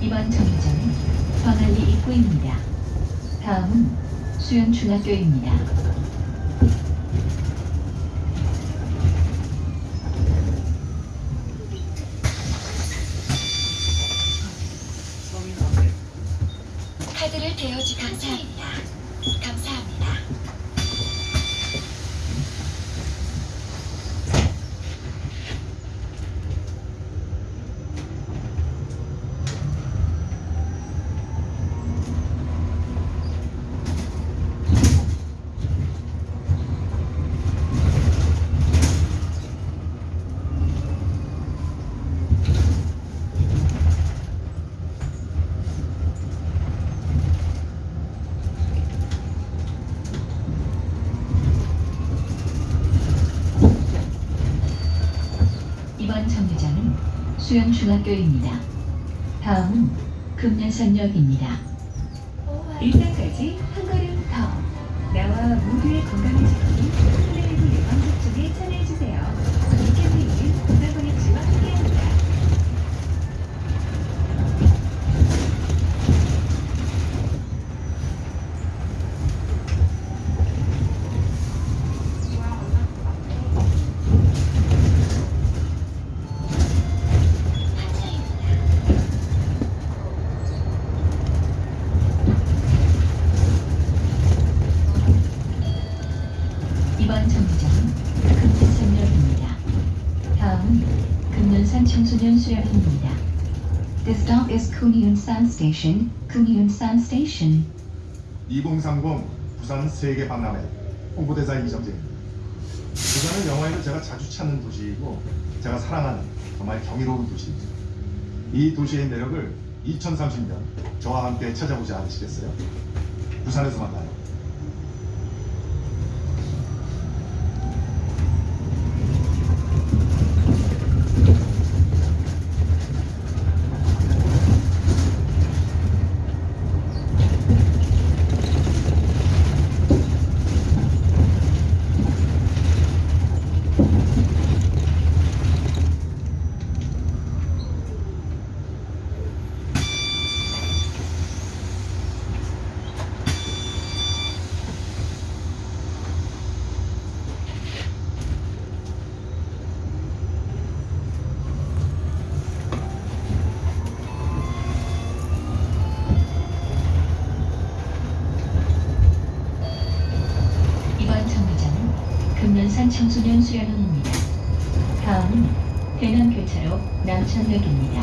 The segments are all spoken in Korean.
이번 정류장은 광안리 입구입니다. 다음은 수연중학교입니다. 카드를 대여주 감사합니다. 감사합니다. 이번 정류장은 수연중학교입니다. 다음은 금년산역입니다. 1단까지 한 걸음 더. 나와 모두의 건강을 지키기 코로나19 예방 접종에 참여해주세요. 2번 정류장 금태상역입니다. 다음은 금년산 청소년 수역입니다. The stop is Kumyunsan Station, Kumyunsan Station. 2030 부산 세계 박람회 홍보대사 이정재 부산은 영화에도 제가 자주 찾는 도시이고 제가 사랑하는 정말 경이로운 도시입니다. 이 도시의 매력을 2030년 저와 함께 찾아보지 않으시겠어요? 부산에서 만나요. 금년산 청소년 수련원입니다. 다음은 대남 교차로 남천역입니다.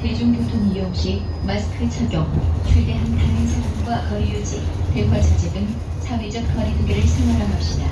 대중교통 이용 시 마스크 착용, 최대한 다른 사람과 거리 유지, 대화 자제 등 사회적 거리두기를 생활화합시다.